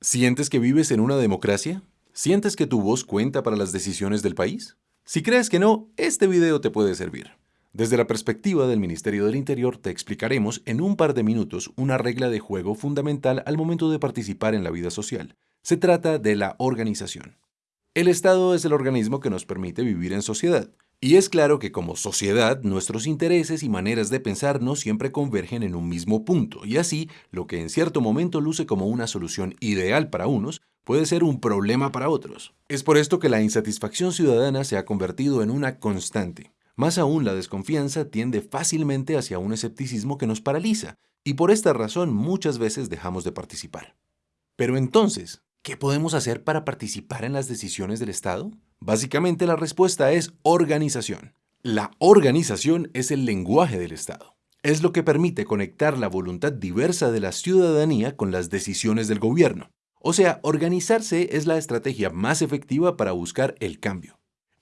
¿Sientes que vives en una democracia? ¿Sientes que tu voz cuenta para las decisiones del país? Si crees que no, este video te puede servir. Desde la perspectiva del Ministerio del Interior te explicaremos en un par de minutos una regla de juego fundamental al momento de participar en la vida social. Se trata de la organización. El Estado es el organismo que nos permite vivir en sociedad. Y es claro que como sociedad, nuestros intereses y maneras de pensar no siempre convergen en un mismo punto, y así, lo que en cierto momento luce como una solución ideal para unos, puede ser un problema para otros. Es por esto que la insatisfacción ciudadana se ha convertido en una constante. Más aún, la desconfianza tiende fácilmente hacia un escepticismo que nos paraliza, y por esta razón muchas veces dejamos de participar. Pero entonces, ¿qué podemos hacer para participar en las decisiones del Estado? Básicamente la respuesta es organización. La organización es el lenguaje del Estado. Es lo que permite conectar la voluntad diversa de la ciudadanía con las decisiones del gobierno. O sea, organizarse es la estrategia más efectiva para buscar el cambio.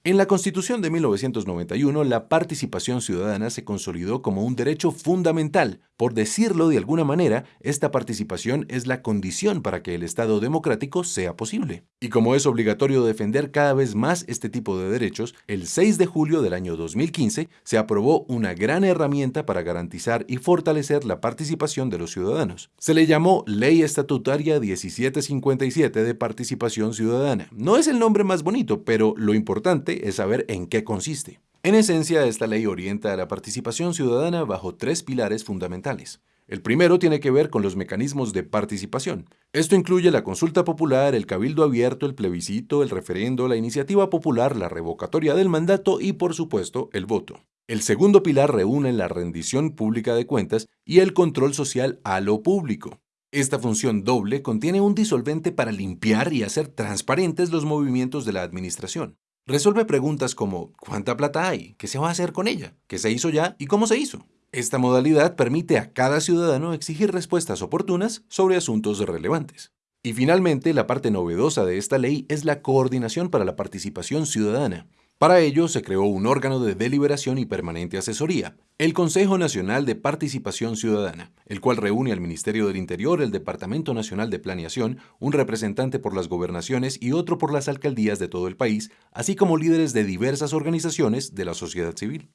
En la Constitución de 1991, la participación ciudadana se consolidó como un derecho fundamental. Por decirlo de alguna manera, esta participación es la condición para que el Estado democrático sea posible. Y como es obligatorio defender cada vez más este tipo de derechos, el 6 de julio del año 2015 se aprobó una gran herramienta para garantizar y fortalecer la participación de los ciudadanos. Se le llamó Ley Estatutaria 1757 de Participación Ciudadana. No es el nombre más bonito, pero lo importante es saber en qué consiste. En esencia, esta ley orienta a la participación ciudadana bajo tres pilares fundamentales. El primero tiene que ver con los mecanismos de participación. Esto incluye la consulta popular, el cabildo abierto, el plebiscito, el referendo, la iniciativa popular, la revocatoria del mandato y, por supuesto, el voto. El segundo pilar reúne la rendición pública de cuentas y el control social a lo público. Esta función doble contiene un disolvente para limpiar y hacer transparentes los movimientos de la administración. Resuelve preguntas como ¿cuánta plata hay? ¿Qué se va a hacer con ella? ¿Qué se hizo ya? ¿Y cómo se hizo? Esta modalidad permite a cada ciudadano exigir respuestas oportunas sobre asuntos relevantes. Y finalmente, la parte novedosa de esta ley es la coordinación para la participación ciudadana. Para ello se creó un órgano de deliberación y permanente asesoría, el Consejo Nacional de Participación Ciudadana, el cual reúne al Ministerio del Interior, el Departamento Nacional de Planeación, un representante por las gobernaciones y otro por las alcaldías de todo el país, así como líderes de diversas organizaciones de la sociedad civil.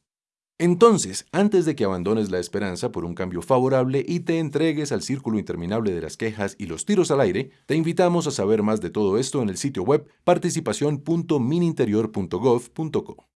Entonces, antes de que abandones la esperanza por un cambio favorable y te entregues al círculo interminable de las quejas y los tiros al aire, te invitamos a saber más de todo esto en el sitio web participación.mininterior.gov.co.